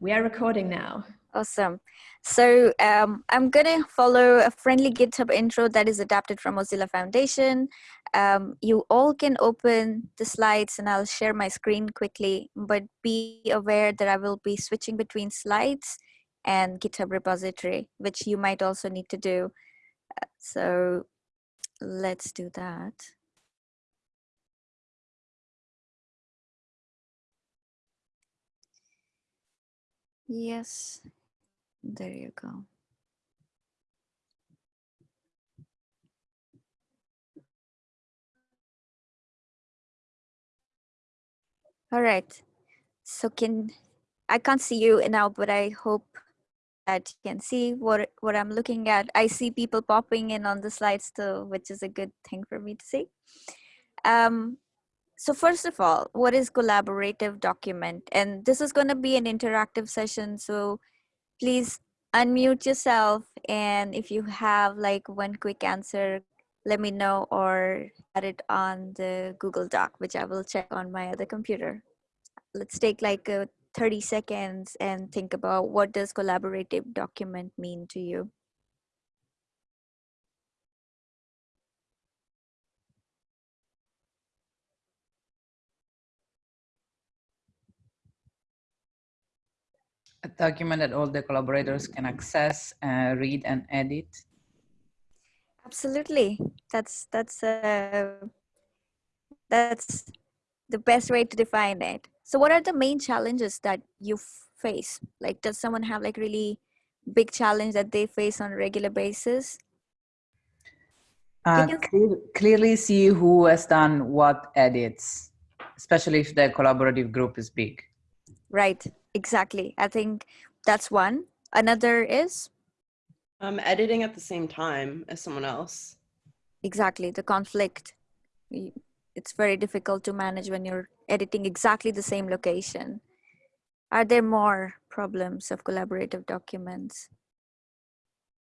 We are recording now. Awesome. So um, I'm going to follow a friendly GitHub intro that is adapted from Mozilla Foundation. Um, you all can open the slides and I'll share my screen quickly, but be aware that I will be switching between slides and GitHub repository, which you might also need to do. Uh, so let's do that. Yes, there you go. All right. So can I can't see you now, but I hope that you can see what what I'm looking at. I see people popping in on the slides too, which is a good thing for me to see. Um, so first of all, what is collaborative document? And this is going to be an interactive session. So please unmute yourself. And if you have like one quick answer, let me know or add it on the Google Doc, which I will check on my other computer. Let's take like a 30 seconds and think about what does collaborative document mean to you? A document that all the collaborators can access, uh, read and edit? Absolutely. That's, that's, uh, that's the best way to define it. So what are the main challenges that you face? Like, does someone have like really big challenge that they face on a regular basis? Uh, clear, clearly see who has done what edits, especially if the collaborative group is big. Right exactly. I think that's one. Another is? Um editing at the same time as someone else. Exactly the conflict. It's very difficult to manage when you're editing exactly the same location. Are there more problems of collaborative documents?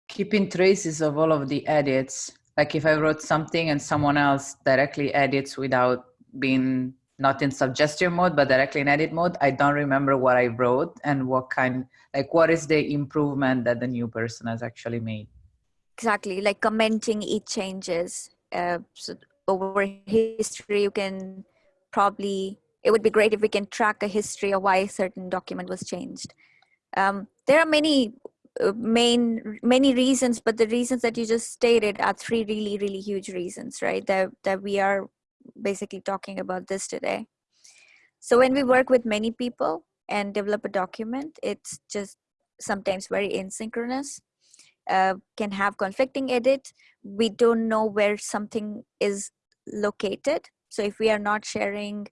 Keeping traces of all of the edits. Like if i wrote something and someone else directly edits without being not in suggestion mode, but directly in edit mode, I don't remember what I wrote and what kind, like what is the improvement that the new person has actually made. Exactly, like commenting each changes. Uh, so over history, you can probably, it would be great if we can track a history of why a certain document was changed. Um, there are many uh, main many reasons but the reasons that you just stated are three really really huge reasons right that that we are basically talking about this today. So when we work with many people and develop a document, it's just sometimes very asynchronous, uh, can have conflicting edit. We don't know where something is located. So if we are not sharing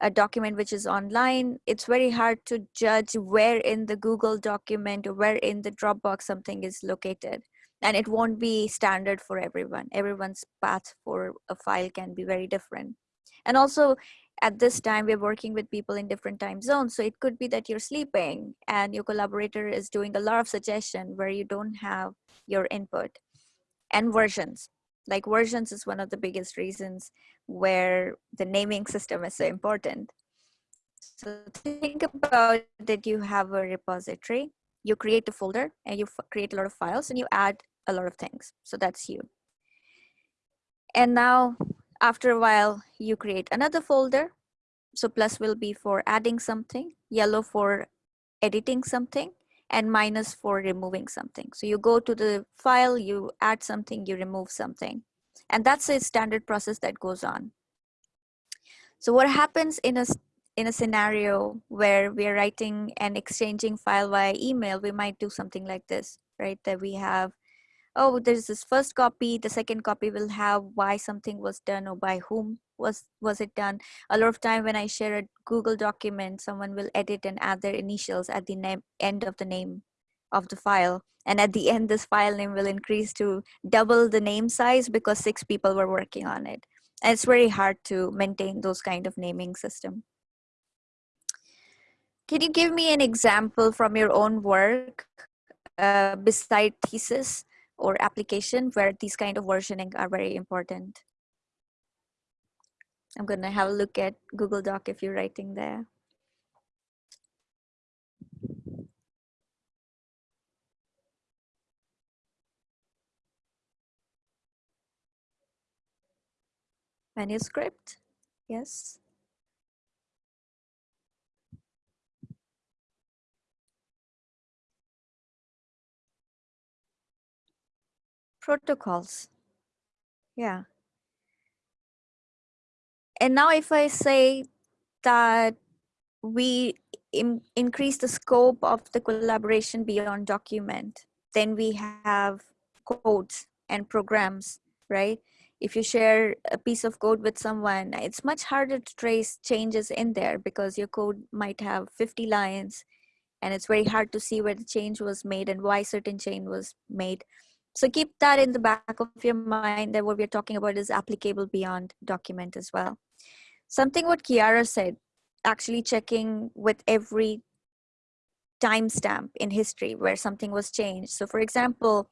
a document which is online, it's very hard to judge where in the Google document or where in the Dropbox something is located and it won't be standard for everyone. Everyone's path for a file can be very different. And also at this time we're working with people in different time zones so it could be that you're sleeping and your collaborator is doing a lot of suggestion where you don't have your input. And versions. Like versions is one of the biggest reasons where the naming system is so important. So think about that you have a repository you create the folder and you create a lot of files and you add a lot of things. So that's you. And now after a while, you create another folder. So plus will be for adding something, yellow for editing something, and minus for removing something. So you go to the file, you add something, you remove something. And that's a standard process that goes on. So what happens in a in a scenario where we're writing and exchanging file via email, we might do something like this, right? That we have, oh, there's this first copy, the second copy will have why something was done or by whom was, was it done. A lot of time when I share a Google document, someone will edit and add their initials at the name, end of the name of the file. And at the end, this file name will increase to double the name size because six people were working on it. And it's very hard to maintain those kind of naming system. Can you give me an example from your own work uh, beside thesis or application where these kind of versioning are very important? I'm going to have a look at Google Doc if you're writing there. Manuscript, yes. Protocols, yeah. And now if I say that we in, increase the scope of the collaboration beyond document, then we have codes and programs, right? If you share a piece of code with someone, it's much harder to trace changes in there because your code might have 50 lines and it's very hard to see where the change was made and why certain change was made. So keep that in the back of your mind that what we're talking about is applicable beyond document as well. Something what Kiara said, actually checking with every timestamp in history where something was changed. So for example,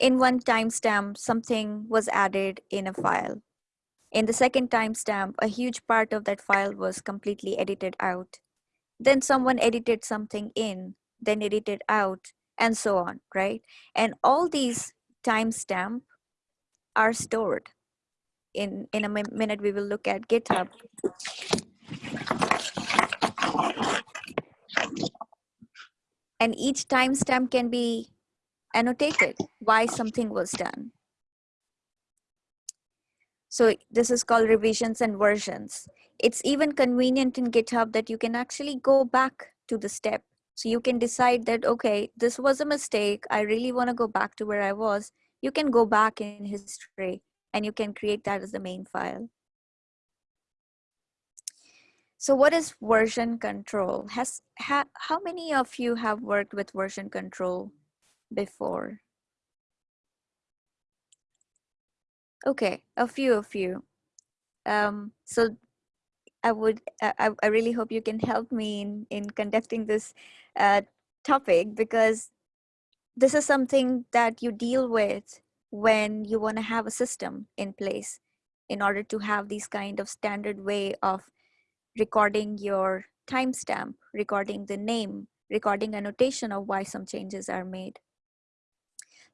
in one timestamp, something was added in a file. In the second timestamp, a huge part of that file was completely edited out. Then someone edited something in, then edited out, and so on, right? And all these timestamp are stored. In, in a minute, we will look at GitHub. And each timestamp can be annotated why something was done. So this is called revisions and versions. It's even convenient in GitHub that you can actually go back to the step. So you can decide that, okay, this was a mistake. I really want to go back to where I was. You can go back in history and you can create that as the main file. So what is version control? Has ha, How many of you have worked with version control before? Okay, a few of you. Um, so I would, I, I really hope you can help me in, in conducting this uh, topic because this is something that you deal with when you want to have a system in place in order to have these kind of standard way of recording your timestamp, recording the name, recording annotation of why some changes are made.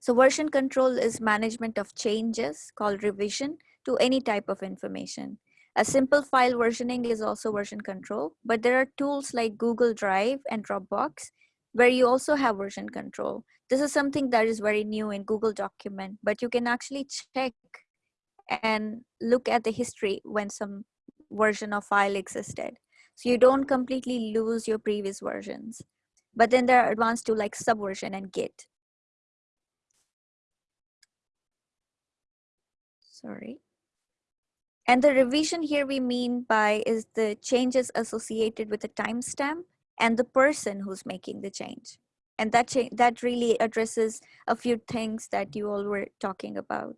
So version control is management of changes called revision to any type of information. A simple file versioning is also version control, but there are tools like Google Drive and Dropbox where you also have version control. This is something that is very new in Google document, but you can actually check and look at the history when some version of file existed. So you don't completely lose your previous versions. But then there are advanced tools like Subversion and Git. sorry. And the revision here we mean by is the changes associated with the timestamp and the person who's making the change. And that, that really addresses a few things that you all were talking about.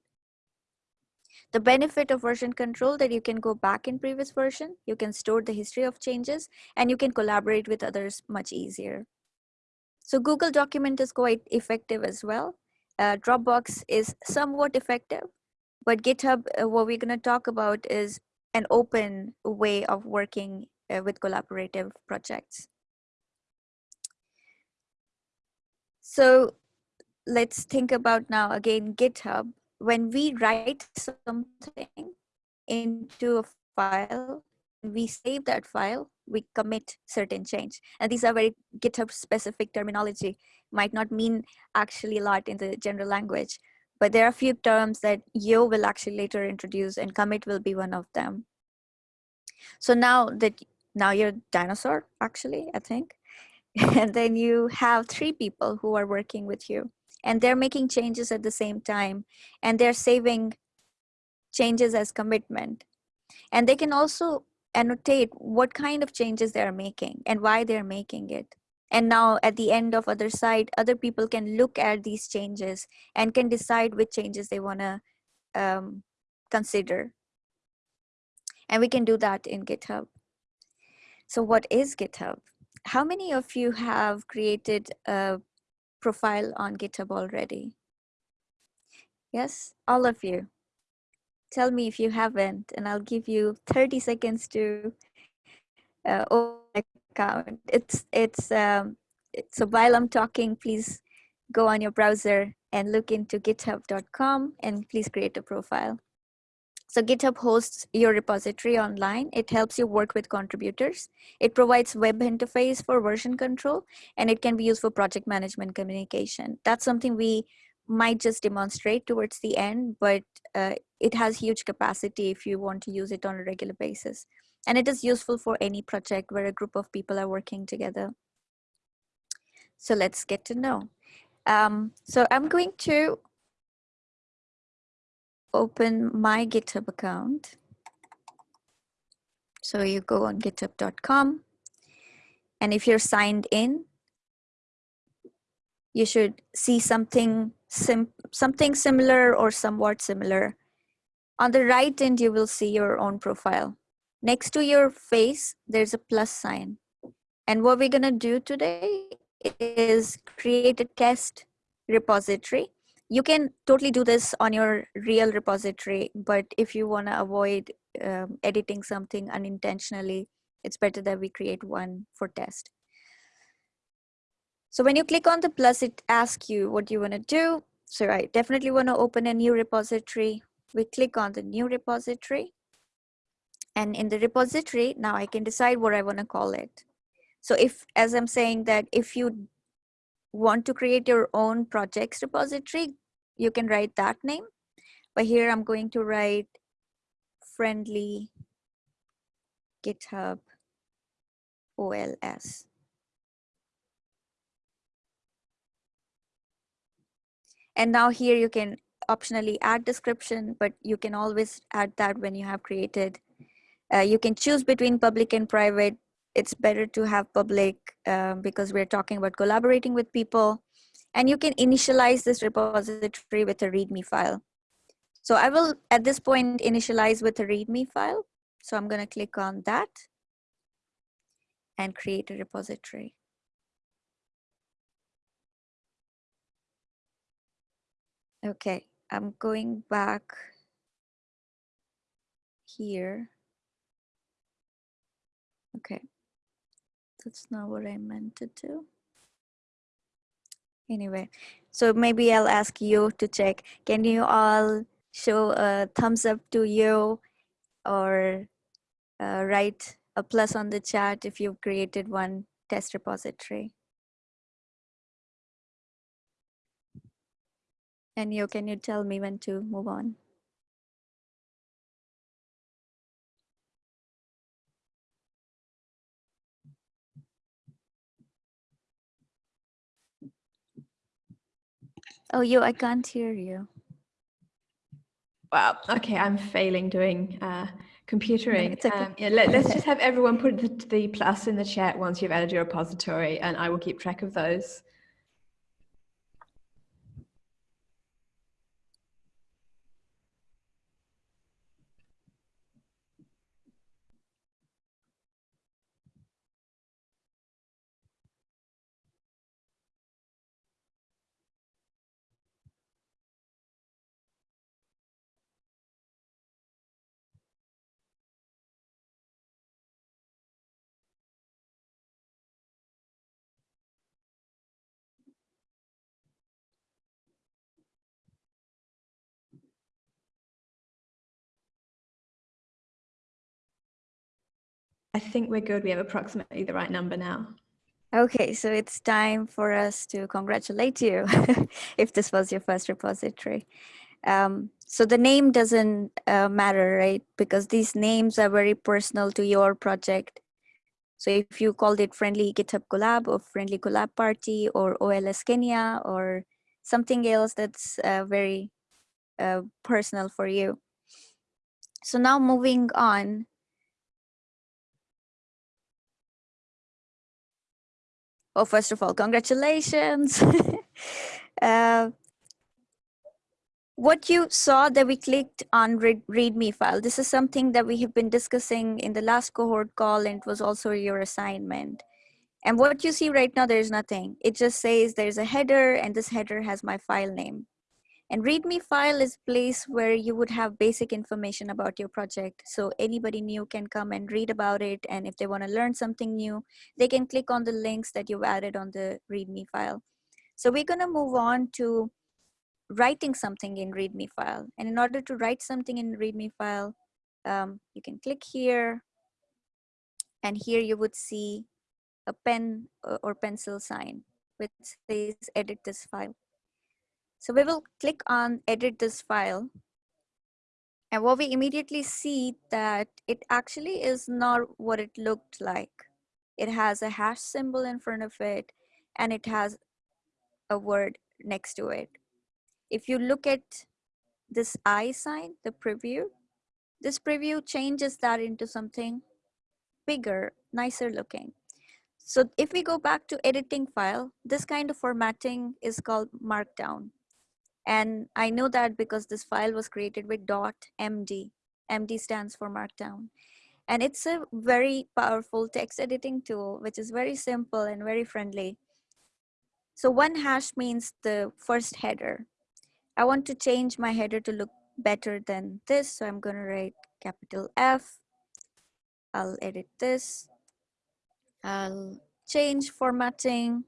The benefit of version control that you can go back in previous version, you can store the history of changes, and you can collaborate with others much easier. So Google document is quite effective as well. Uh, Dropbox is somewhat effective, but GitHub, uh, what we're going to talk about is an open way of working uh, with collaborative projects. So let's think about now again GitHub. When we write something into a file, we save that file, we commit certain change. And these are very GitHub specific terminology, might not mean actually a lot in the general language but there are a few terms that Yo will actually later introduce and commit will be one of them. So now that now you're dinosaur actually, I think. and then you have three people who are working with you and they're making changes at the same time and they're saving changes as commitment. And they can also annotate what kind of changes they're making and why they're making it and now at the end of other side other people can look at these changes and can decide which changes they want to um, consider. And we can do that in github. So what is github? How many of you have created a profile on github already? Yes? All of you. Tell me if you haven't and i'll give you 30 seconds to uh, account. It's it's um, so while I'm talking, please go on your browser and look into github.com and please create a profile. So GitHub hosts your repository online. It helps you work with contributors. It provides web interface for version control, and it can be used for project management communication. That's something we might just demonstrate towards the end, but uh, it has huge capacity if you want to use it on a regular basis. And it is useful for any project where a group of people are working together. So let's get to know. Um, so I'm going to open my GitHub account. So you go on github.com and if you're signed in, you should see something sim something similar or somewhat similar. On the right end, you will see your own profile. Next to your face, there's a plus sign. And what we're gonna do today is create a test repository. You can totally do this on your real repository, but if you wanna avoid um, editing something unintentionally, it's better that we create one for test. So when you click on the plus, it asks you what you wanna do. So I definitely wanna open a new repository. We click on the new repository. And in the repository, now I can decide what I wanna call it. So if, as I'm saying that if you want to create your own projects repository, you can write that name. But here I'm going to write friendly GitHub OLS. And now here you can optionally add description, but you can always add that when you have created. Uh, you can choose between public and private. It's better to have public um, because we're talking about collaborating with people. And you can initialize this repository with a README file. So I will, at this point, initialize with a README file. So I'm gonna click on that and create a repository. Okay, I'm going back here. Okay, that's not what I meant to do. Anyway, so maybe I'll ask you to check. Can you all show a thumbs up to you or uh, write a plus on the chat if you've created one test repository? And you, can you tell me when to move on? Oh, you, I can't hear you. Wow. Okay, I'm failing doing uh, computering. it's okay. Um, yeah, let, us just have everyone put the, the plus in the chat once you've added your repository, and I will keep track of those. I think we're good. We have approximately the right number now. Okay, so it's time for us to congratulate you if this was your first repository. Um, so the name doesn't uh, matter, right? Because these names are very personal to your project. So if you called it Friendly GitHub Collab or Friendly Collab Party or OLS Kenya or something else that's uh, very uh, personal for you. So now moving on, Oh, first of all, congratulations. uh, what you saw that we clicked on read, readme file, this is something that we have been discussing in the last cohort call and it was also your assignment. And what you see right now, there's nothing. It just says there's a header and this header has my file name. And README file is place where you would have basic information about your project. So anybody new can come and read about it. And if they want to learn something new, they can click on the links that you've added on the README file. So we're going to move on to writing something in readme file and in order to write something in readme file um, you can click here and here you would see a pen uh, or pencil sign which says edit this file so we will click on edit this file and what we immediately see that it actually is not what it looked like it has a hash symbol in front of it and it has a word next to it if you look at this I sign, the preview, this preview changes that into something bigger, nicer looking. So if we go back to editing file, this kind of formatting is called markdown. And I know that because this file was created with .md. MD stands for markdown. And it's a very powerful text editing tool, which is very simple and very friendly. So one hash means the first header. I want to change my header to look better than this. So I'm going to write capital F. I'll edit this. I'll change formatting.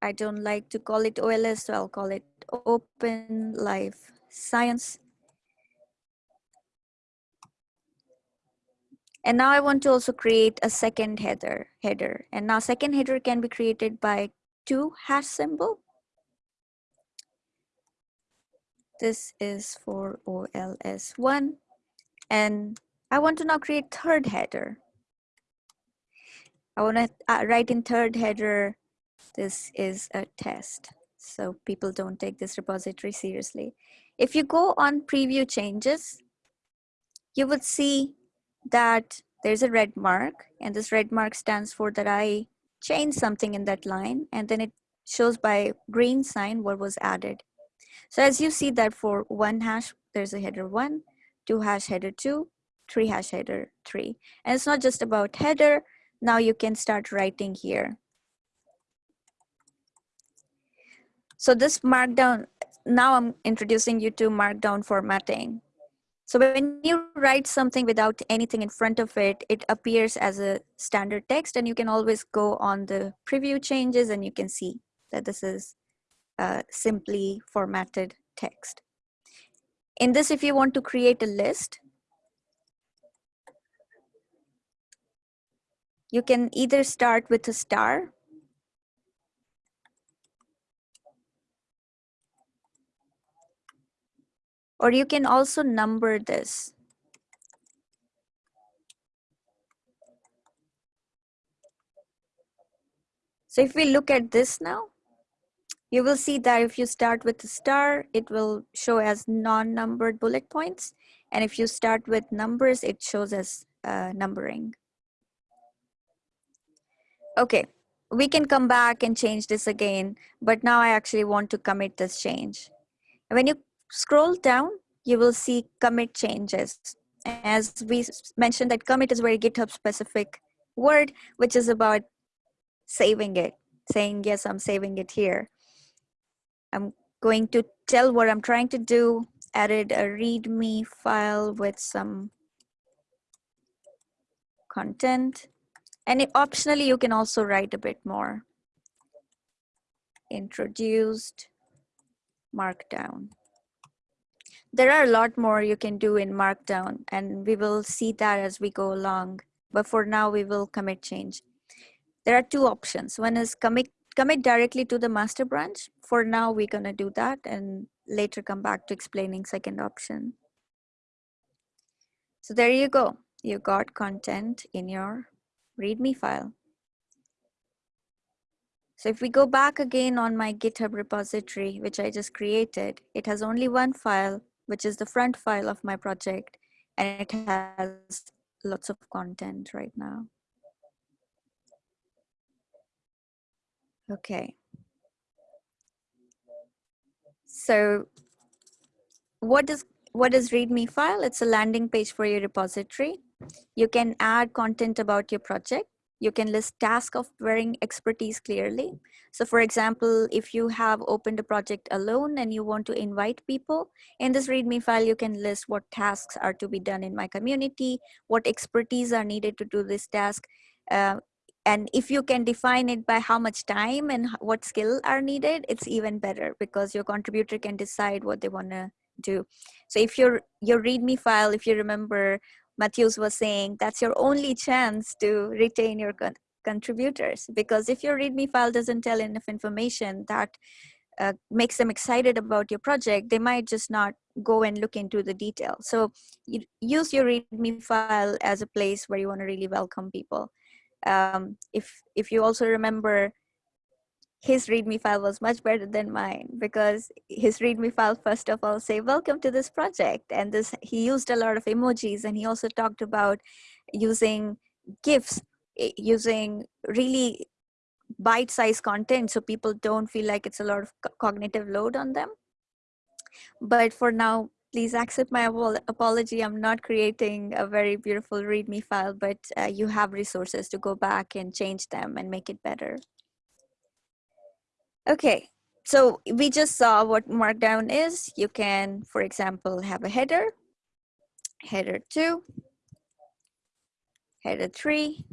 I don't like to call it OLS, so I'll call it Open Life Science. And now I want to also create a second header. header. And now second header can be created by two hash symbol. This is for OLS1. And I want to now create third header. I want to uh, write in third header, this is a test. So people don't take this repository seriously. If you go on preview changes, you would see that there's a red mark and this red mark stands for that I changed something in that line and then it shows by green sign what was added. So as you see that for one hash, there's a header one, two hash header two, three hash header three. And it's not just about header. Now you can start writing here. So this markdown, now I'm introducing you to markdown formatting. So when you write something without anything in front of it, it appears as a standard text and you can always go on the preview changes and you can see that this is uh, simply formatted text. In this, if you want to create a list, you can either start with a star or you can also number this. So if we look at this now, you will see that if you start with a star, it will show as non-numbered bullet points. And if you start with numbers, it shows as uh, numbering. Okay, we can come back and change this again, but now I actually want to commit this change. When you scroll down, you will see commit changes. As we mentioned that commit is very GitHub specific word, which is about saving it, saying, yes, I'm saving it here. I'm going to tell what I'm trying to do, added a readme file with some content. And it, optionally, you can also write a bit more. Introduced Markdown. There are a lot more you can do in Markdown, and we will see that as we go along. But for now, we will commit change. There are two options. One is commit commit directly to the master branch. For now, we're gonna do that and later come back to explaining second option. So there you go. You got content in your README file. So if we go back again on my GitHub repository, which I just created, it has only one file, which is the front file of my project, and it has lots of content right now. Okay. So what is what is README file? It's a landing page for your repository. You can add content about your project. You can list tasks of varying expertise clearly. So for example, if you have opened a project alone and you want to invite people, in this README file, you can list what tasks are to be done in my community, what expertise are needed to do this task. Uh, and if you can define it by how much time and what skill are needed it's even better because your contributor can decide what they want to do so if your your readme file if you remember matthews was saying that's your only chance to retain your con- contributors because if your readme file doesn't tell enough information that uh, makes them excited about your project they might just not go and look into the detail. So you use your readme file as a place where you want to really welcome people. Um, if if you also remember his readme file was much better than mine because his readme file first of all say welcome to this project and this he used a lot of emojis and he also talked about using gifs using really bite-sized content so people don't feel like it's a lot of co- cognitive load on them. But for now please accept my apology. I'm not creating a very beautiful readme file but uh, you have resources to go back and change them and make it better okay so we just saw what markdown is. You can for example have a header header 2 header 3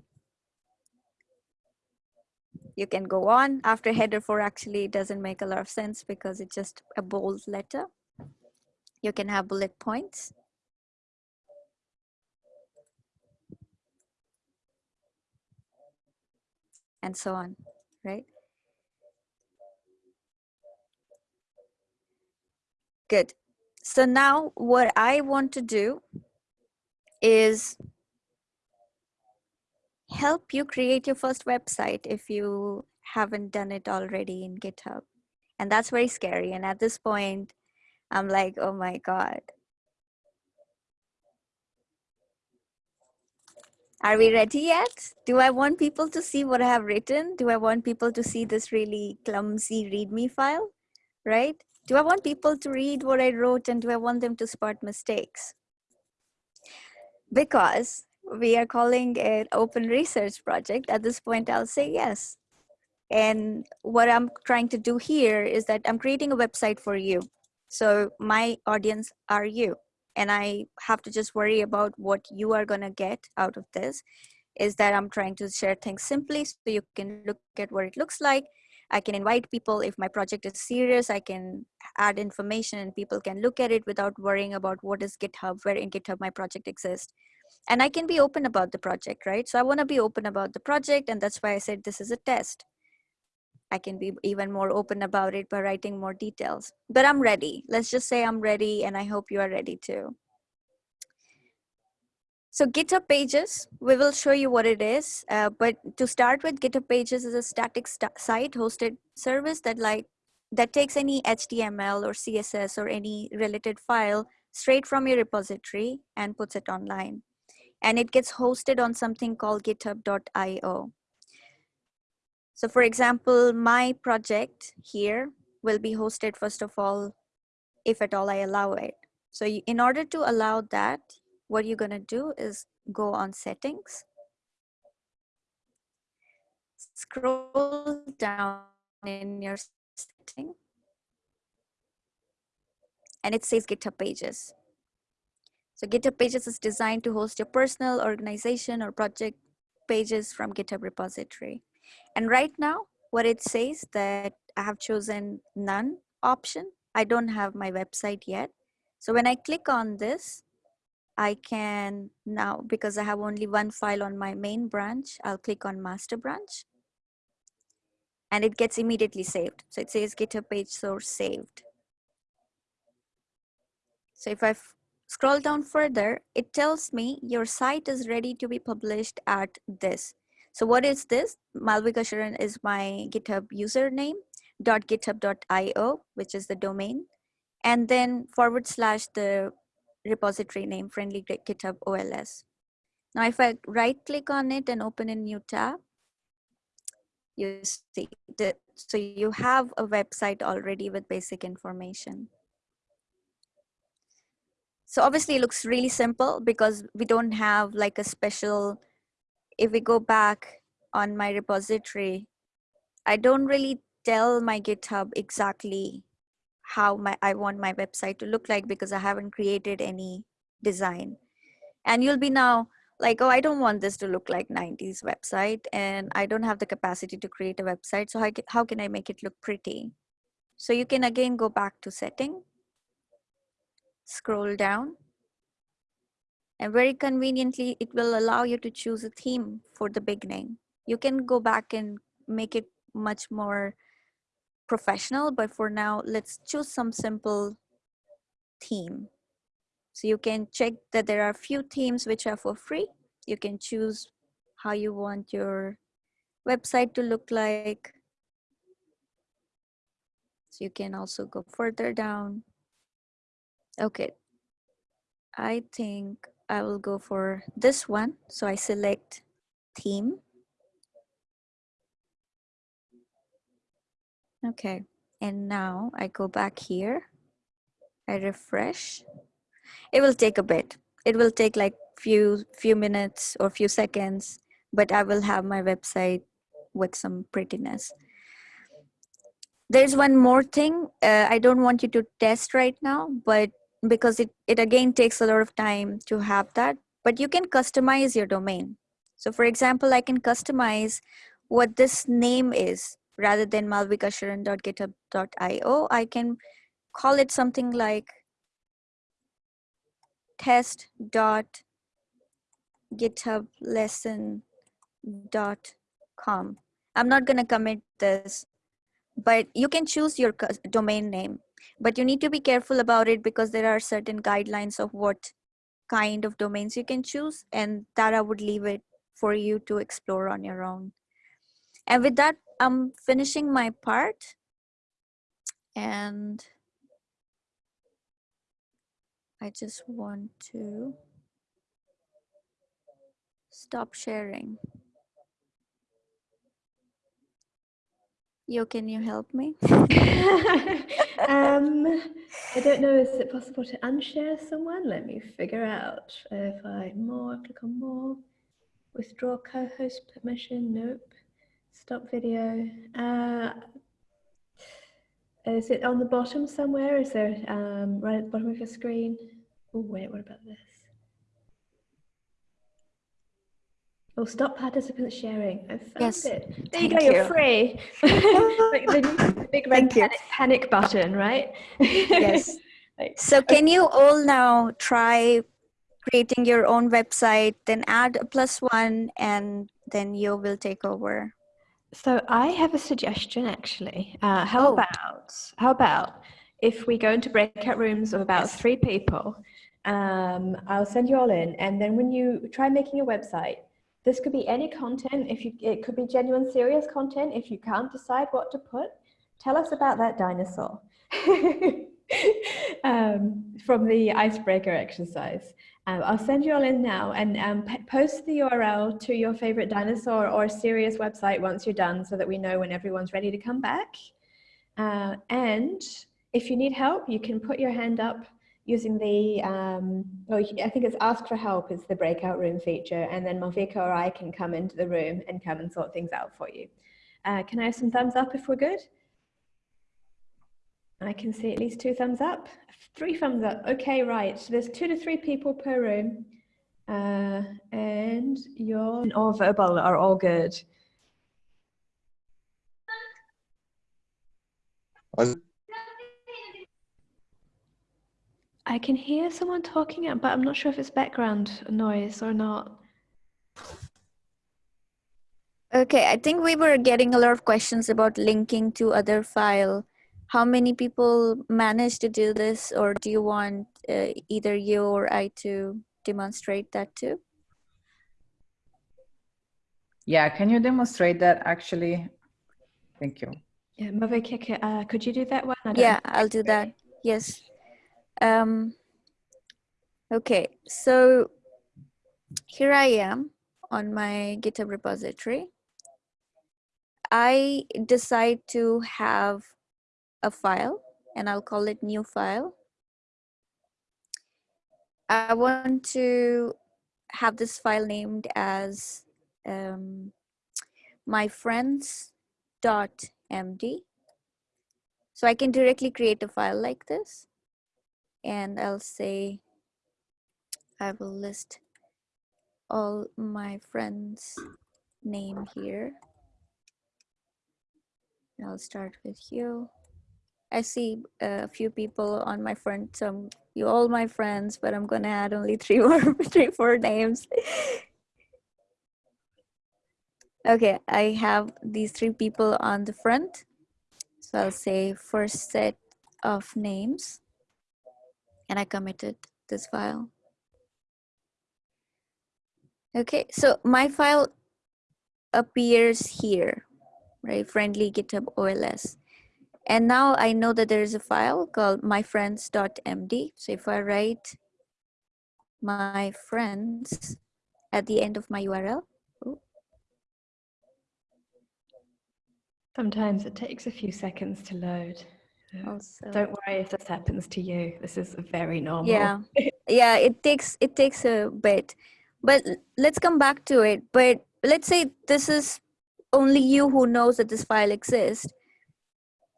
you can go on. After header 4 actually doesn't make a lot of sense because it's just a bold letter. You can have bullet points. And so on right good so now what i want to do is help you create your first website if you haven't done it already in GitHub. And that's very scary. And at this point, I'm like, oh my God. Are we ready yet? Do I want people to see what I have written? Do I want people to see this really clumsy README file? Right? Do I want people to read what I wrote and do I want them to spot mistakes? Because we are calling it open research project. At this point i'll say yes. And what i'm trying to do here is that i'm creating a website for you. So my audience are you. And i have to just worry about what you are going to get out of this is that i'm trying to share things simply so you can look at what it looks like i can invite people if my project is serious i can add information and people can look at it without worrying about what is github where in github my project exists and I can be open about the project, right? So I want to be open about the project, and that's why I said this is a test. I can be even more open about it by writing more details. But I'm ready. Let's just say I'm ready, and I hope you are ready too. So GitHub Pages, we will show you what it is. Uh, but to start with, GitHub Pages is a static st site hosted service that like that takes any HTML or CSS or any related file straight from your repository and puts it online and it gets hosted on something called github.io. So for example, my project here will be hosted first of all, if at all I allow it. So in order to allow that, what you're gonna do is go on settings, scroll down in your setting, and it says GitHub pages. So GitHub Pages is designed to host your personal organization or project pages from GitHub repository. And right now, what it says that I have chosen none option. I don't have my website yet. So when I click on this, I can now, because I have only one file on my main branch, I'll click on master branch and it gets immediately saved. So it says GitHub page source saved. So if I Scroll down further, it tells me your site is ready to be published at this. So what is this? Malvika Sharan is my GitHub username, dot .github.io, which is the domain, and then forward slash the repository name, friendly GitHub OLS. Now, if I right click on it and open a new tab, you see that, so you have a website already with basic information. So obviously it looks really simple because we don't have like a special, if we go back on my repository, I don't really tell my GitHub exactly how my I want my website to look like because I haven't created any design. And you'll be now like, oh, I don't want this to look like 90s website and I don't have the capacity to create a website. So how, how can I make it look pretty? So you can again go back to setting, scroll down, and very conveniently, it will allow you to choose a theme for the beginning. You can go back and make it much more professional, but for now, let's choose some simple theme. So you can check that there are a few themes which are for free. You can choose how you want your website to look like. So you can also go further down. Okay. I think I will go for this one. So I select theme. Okay, and now I go back here. I refresh. It will take a bit. It will take like few few minutes or few seconds, but I will have my website with some prettiness. There's one more thing. Uh, I don't want you to test right now, but because it, it again takes a lot of time to have that, but you can customize your domain. So for example, I can customize what this name is rather than malvikasharan.github.io. I can call it something like test.githublesson.com. I'm not going to commit this, but you can choose your domain name but you need to be careful about it because there are certain guidelines of what kind of domains you can choose and that i would leave it for you to explore on your own and with that i'm finishing my part and i just want to stop sharing yo can you help me um, I don't know, is it possible to unshare someone? Let me figure out. If I more, click on more, withdraw co-host permission, nope. Stop video. Uh, is it on the bottom somewhere? Is there um, right at the bottom of your screen? Oh wait, what about this? Oh, stop participants sharing. I found Yes, it. There you thank go, you're free. like the, big red panic, panic button, right? yes Like, So can you all now try creating your own website, then add a plus one, and then you will take over. So I have a suggestion actually. Uh, how Oh. about how about if we go into breakout rooms of about Yes. three people? Um, I'll send you all in, and then when you try making a website, this could be any content. If you, it could be genuine, serious content. If you can't decide what to put, tell us about that dinosaur um, from the icebreaker exercise. Um, I'll send you all in now and um, post the URL to your favorite dinosaur or serious website once you're done so that we know when everyone's ready to come back. Uh, and if you need help, you can put your hand up using the, um, oh, I think it's ask for help is the breakout room feature. And then Malvika or I can come into the room and come and sort things out for you. Uh, can I have some thumbs up if we're good? I can see at least two thumbs up, three thumbs up. Okay, right. So there's two to three people per room. Uh, and your or verbal are all good. I can hear someone talking, but I'm not sure if it's background noise or not. Okay, I think we were getting a lot of questions about linking to other file. How many people manage to do this, or do you want uh, either you or I to demonstrate that too? Yeah, can you demonstrate that actually? Thank you. Yeah, Malvika, uh, could you do that one? I Yeah, know. I'll do that. Yes. Um, okay, so here I am on my GitHub repository. I decide to have a file and I'll call it new file. I want to have this file named as um, friends.md. So I can directly create a file like this and I'll say I will list all my friends' name here. I'll start with you. I see a few people on my friend, Some you all my friends, but I'm gonna add only three more, three, four names. okay, I have these three people on the front. So I'll say first set of names, and I committed this file. Okay, so my file appears here, right? Friendly GitHub OLS. And now I know that there is a file called myfriends.md. So if I write my friends at the end of my URL, Sometimes it takes a few seconds to load. also, Don't worry if this happens to you. This is very normal. yeah, yeah, it takes it takes a bit, but let's come back to it. But let's say this is only you who knows that this file exists.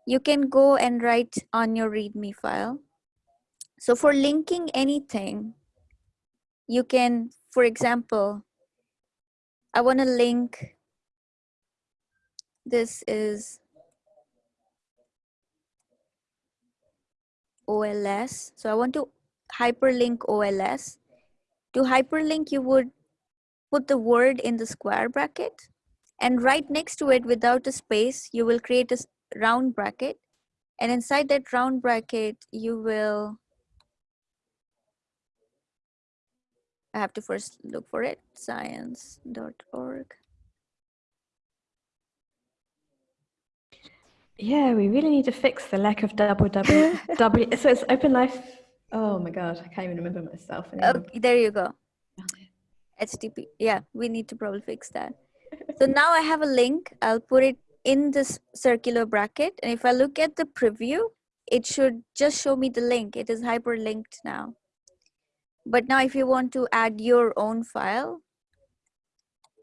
You can go and write on your README file. So for linking anything, you can, for example, I want to link. This is OLS. So I want to hyperlink OLS. To hyperlink, you would put the word in the square bracket and right next to it without a space, you will create a round bracket. And inside that round bracket, you will, I have to first look for it, science.org. Yeah, we really need to fix the lack of double double W. So it's Open Life. Oh my god, I can't even remember myself anymore. Okay, there you go. HTTP. Yeah, we need to probably fix that. So now I have a link. I'll put it in this circular bracket. And if I look at the preview, it should just show me the link. It is hyperlinked now. But now if you want to add your own file,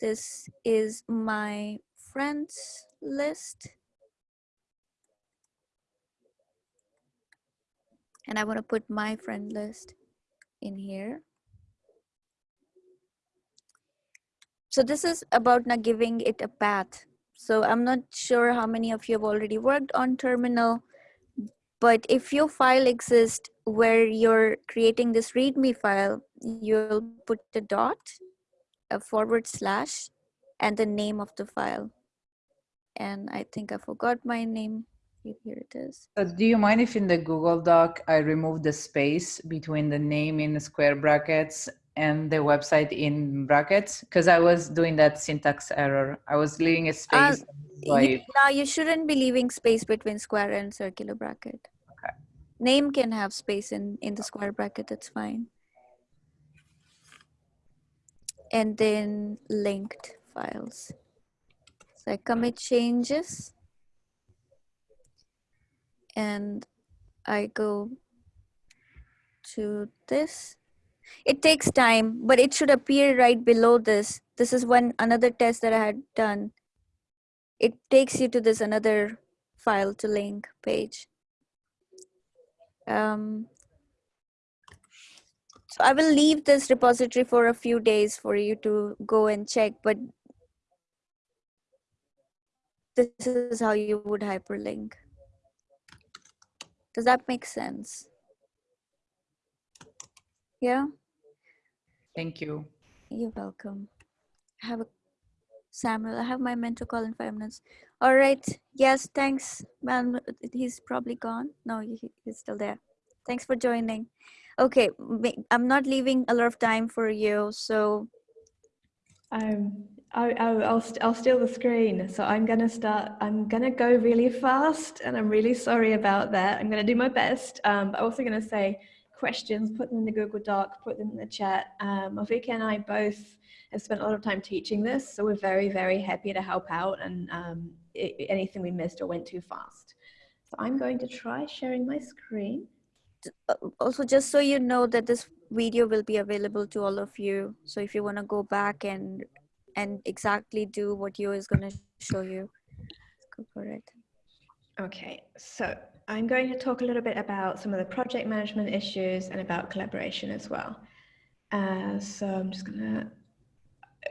this is my friends list. And I want to put my friend list in here. So this is about now giving it a path. So I'm not sure how many of you have already worked on terminal, but if your file exists where you're creating this README file, you'll put a dot, a forward slash, and the name of the file. And I think I forgot my name. Here it is. Do you mind if in the Google Doc I remove the space between the name in square brackets and the website in brackets? Because I was doing that syntax error. I was leaving a um, space. so You, now you shouldn't be leaving space between square and circular bracket. Okay. Name can have space in, in the square bracket, that's fine. And then linked files. So I commit changes. And I go to this. It takes time, but it should appear right below this. This is one another test that I had done it takes you to this another file to link page. Um, so I will leave this repository for a few days for you to go and check, but this is how you would hyperlink. Does that make sense? Yeah, Thank you. you're welcome. I have a Samuel, I have my mentor call in five minutes. All right. Yes, thanks, man. He's probably gone. No, he, he's still there. Thanks for joining. Okay, I'm not leaving a lot of time for you, so Um, I, I, I'll, I'll steal the screen. So I'm going to start, I'm going to go really fast and I'm really sorry about that. I'm going to do my best. Um, but I'm also going to say questions, put them in the Google Doc, put them in the chat. Um, Avika and I both have spent a lot of time teaching this. So we're very, very happy to help out and um, i- i- anything we missed or went too fast. So I'm going to try sharing my screen. uh, also just so you know that this video will be available to all of you. So if you want to go back and and exactly do what you is going to show you, go for it. Okay, so I'm going to talk a little bit about some of the project management issues and about collaboration as well. Uh, so I'm just gonna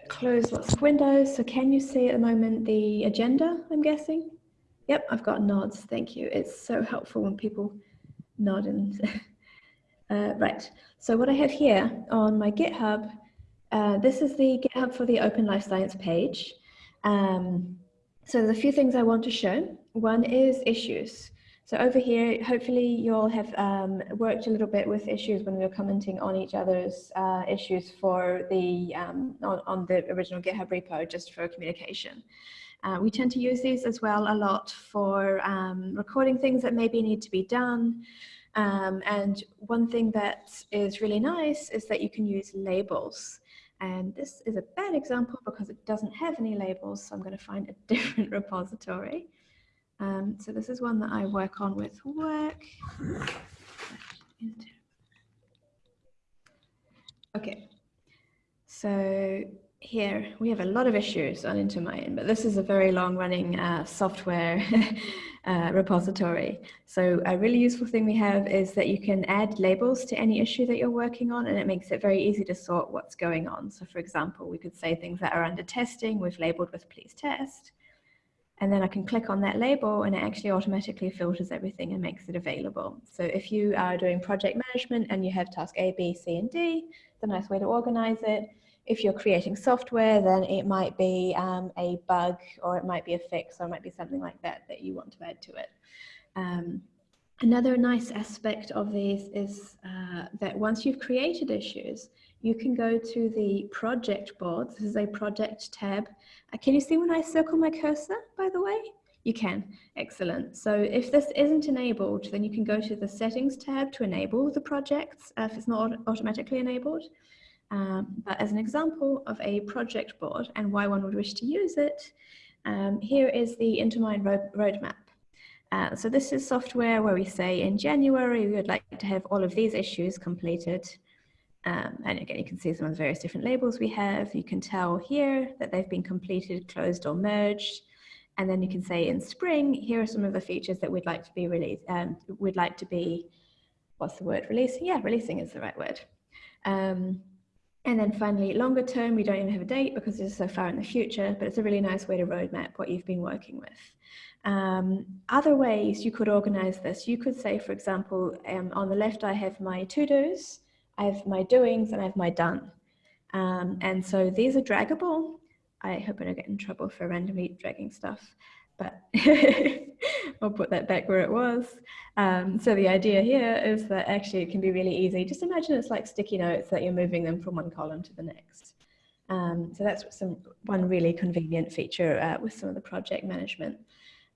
close lots of windows. So can you see at the moment the agenda, I'm guessing? Yep, I've got nods. Thank you. It's so helpful when people nod and uh, right. So what I have here on my GitHub, uh, this is the GitHub for the Open Life Science page. Um, so there's a few things I want to show. One is issues. So over here, hopefully you'll have um, worked a little bit with issues when we were commenting on each other's uh, issues for the, um, on, on, the original GitHub repo, just for communication. Uh, we tend to use these as well a lot for um, recording things that maybe need to be done. Um, and one thing that is really nice is that you can use labels. And this is a bad example because it doesn't have any labels, so I'm going to find a different repository. Um, so this is one that I work on with work. Okay, so here we have a lot of issues on Intermine, but this is a very long running uh, software uh, repository. So a really useful thing we have is that you can add labels to any issue that you're working on and it makes it very easy to sort what's going on. So for example, we could say things that are under testing, we've labeled with please test. And then I can click on that label and it actually automatically filters everything and makes it available. So if you are doing project management and you have task A, B, C, and D, it's a nice way to organize it. If you're creating software, then it might be um, a bug or it might be a fix or it might be something like that that you want to add to it. Um, another nice aspect of these is uh, that once you've created issues, you can go to the project board. This is a project tab. Uh, can you see when I circle my cursor, by the way? You can, excellent. So if this isn't enabled, then you can go to the settings tab to enable the projects uh, if it's not automatically enabled. Um, but as an example of a project board and why one would wish to use it, um, here is the Intermine road roadmap. Uh, so this is software where we say in January, we would like to have all of these issues completed. Um, and again, you can see some of the various different labels we have. You can tell here that they've been completed, closed or merged. And then you can say in spring, here are some of the features that we'd like to be released, um, we'd like to be, what's the word, releasing? Yeah, releasing is the right word. Um, and then finally, longer term, we don't even have a date because it's so far in the future, but it's a really nice way to roadmap what you've been working with. Um, other ways you could organize this, you could say, for example, um, on the left, I have my to-dos, I have my doings and I have my done. Um, and so these are draggable. I hope I don't get in trouble for randomly dragging stuff, but I'll put that back where it was. Um, so the idea here is that actually it can be really easy. Just imagine it's like sticky notes that you're moving them from one column to the next. Um, so that's some one really convenient feature uh, with some of the project management.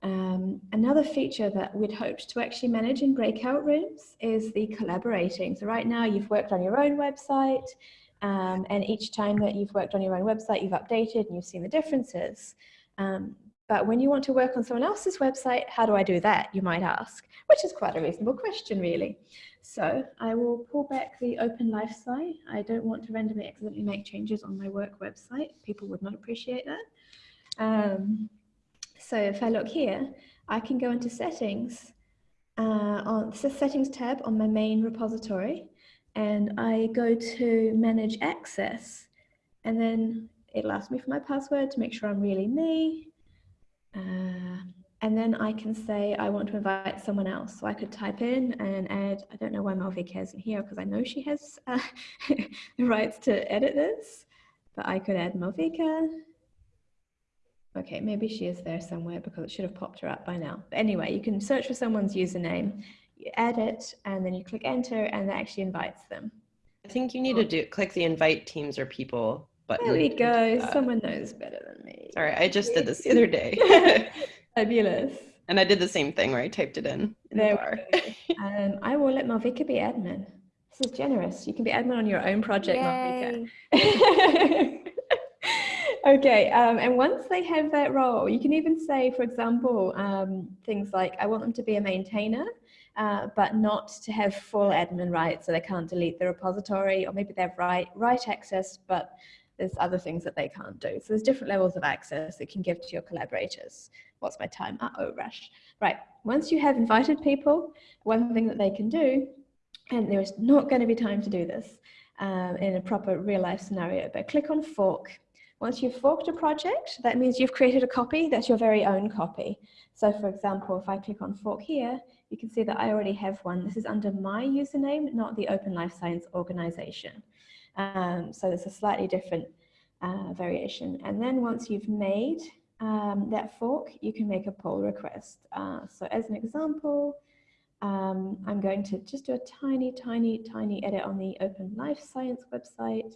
Um, another feature that we'd hoped to actually manage in breakout rooms is the collaborating. So right now you've worked on your own website um, and each time that you've worked on your own website, you've updated and you've seen the differences. Um, but when you want to work on someone else's website, how do I do that, you might ask, which is quite a reasonable question, really. So I will pull back the open life site. I don't want to randomly accidentally make changes on my work website. People would not appreciate that. Um, so if I look here, I can go into settings uh, on the settings tab on my main repository and I go to manage access and then it'll ask me for my password to make sure I'm really me. Uh, and then I can say I want to invite someone else. So I could type in and add, I don't know why Malvika isn't here because I know she has uh, the rights to edit this, but I could add Malvika Okay, maybe she is there somewhere because it should have popped her up by now. But anyway, you can search for someone's username, you add it, and then you click enter, and that actually invites them. I think you need to do click the invite teams or people button. There we go. Someone knows better than me. Sorry, I just did this the other day. Fabulous. And I did the same thing where I typed it in. in there the um, I will let Malvika be admin. This is generous. You can be admin on your own project, Yay. Malvika. Okay, um, and once they have that role, you can even say, for example, um, things like, I want them to be a maintainer, uh, but not to have full admin rights, so they can't delete the repository, or maybe they have write, write access, but there's other things that they can't do. So there's different levels of access that can give to your collaborators. What's my time? Uh-oh, rush. Right, once you have invited people, one thing that they can do, and there is not going to be time to do this um, in a proper real life scenario, but click on fork Once you've forked a project, that means you've created a copy that's your very own copy. So for example, if I click on fork here, you can see that I already have one. This is under my username, not the Open Life Science organization. Um, so it's a slightly different uh, variation. And then once you've made um, that fork, you can make a pull request. Uh, so as an example, um, I'm going to just do a tiny, tiny, tiny edit on the Open Life Science website.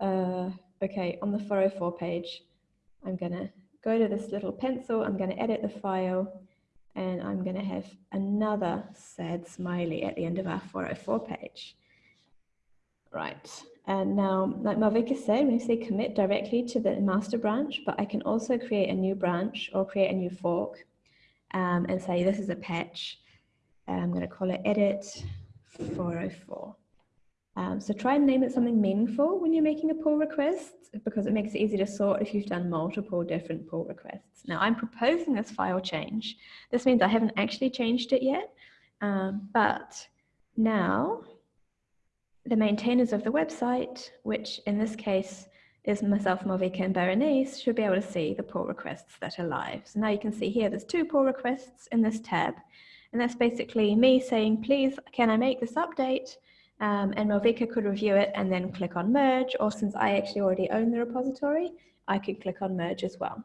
Uh, okay, on the 404 page, I'm going to go to this little pencil, I'm going to edit the file, and I'm going to have another sad smiley at the end of our 404 page. Right, and now, like Malvika said, when you say commit directly to the master branch, but I can also create a new branch or create a new fork um, and say this is a patch. I'm going to call it edit 404. Um, so try and name it something meaningful when you're making a pull request because it makes it easy to sort if you've done multiple different pull requests. Now I'm proposing this file change. This means I haven't actually changed it yet, um, but now the maintainers of the website, which in this case is myself, Malvika and Berenice, should be able to see the pull requests that are live. So now you can see here, there's two pull requests in this tab. And that's basically me saying, please, can I make this update? Um, and Malvika could review it and then click on merge, or since I actually already own the repository, I could click on merge as well.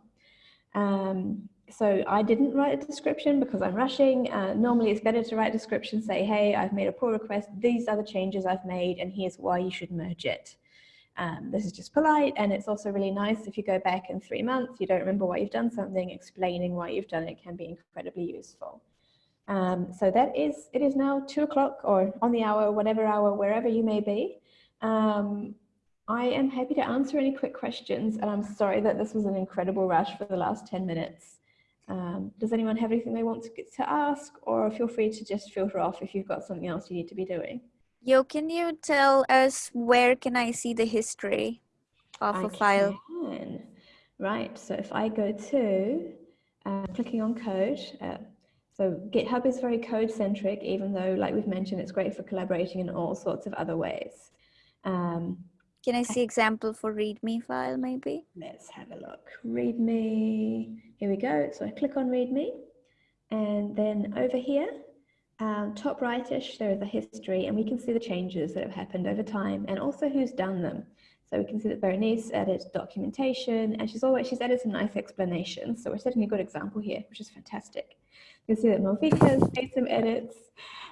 Um, so I didn't write a description because I'm rushing. Uh, normally it's better to write a description, say, hey, I've made a pull request. These are the changes I've made and here's why you should merge it. Um, this is just polite and it's also really nice if you go back in three months, you don't remember why you've done something, explaining why you've done it can be incredibly useful. Um, so that is, it is now two o'clock or on the hour, whatever hour, wherever you may be. Um, I am happy to answer any quick questions and I'm sorry that this was an incredible rush for the last 10 minutes. Um, does anyone have anything they want to, get to ask or feel free to just filter off if you've got something else you need to be doing? Yo, can you tell us where can I see the history of I a file? Can. Right, so if I go to uh, clicking on code, uh, so GitHub is very code centric, even though like we've mentioned, it's great for collaborating in all sorts of other ways. Um, Can I see example for README file maybe? Let's have a look. README. Here we go. So I click on README. And then over here, um, top rightish, there is a history, and we can see the changes that have happened over time and also who's done them. So we can see that Berenice added documentation, and she's always she's added some nice explanations. So we're setting a good example here, which is fantastic. You can see that Malvika has made some edits.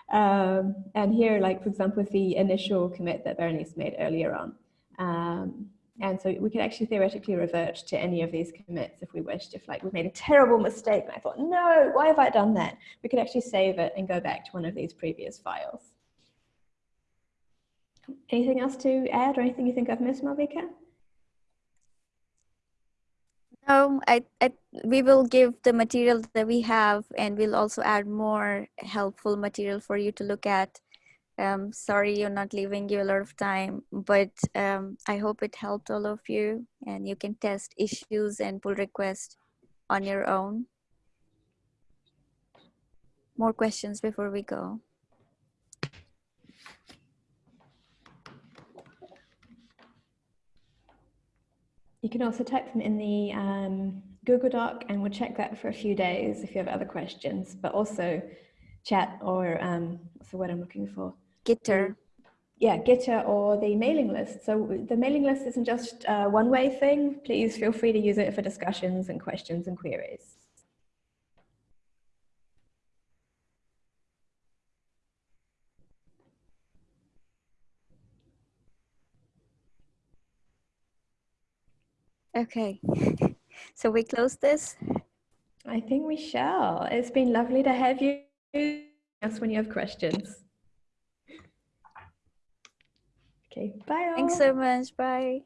Um, and here, like for example, with the initial commit that Berenice made earlier on. Um, and so we could actually theoretically revert to any of these commits if we wished, if like we've made a terrible mistake and I thought, no, why have I done that? We could actually save it and go back to one of these previous files. Anything else to add or anything you think I've missed, Malvika? No, I, I, we will give the material that we have and we'll also add more helpful material for you to look at um, sorry you're not leaving you a lot of time, but um, I hope it helped all of you and you can test issues and pull requests on your own. More questions before we go. You can also type them in the um, Google Doc and we'll check that for a few days if you have other questions, but also chat or um, what's the word I'm looking for? Gitter. Mm. Yeah, Gitter or the mailing list. So the mailing list isn't just a one-way thing. Please feel free to use it for discussions and questions and queries. Okay, so we close this? I think we shall. It's been lovely to have you. Ask when you have questions. Okay, bye. Thanks so much. Bye.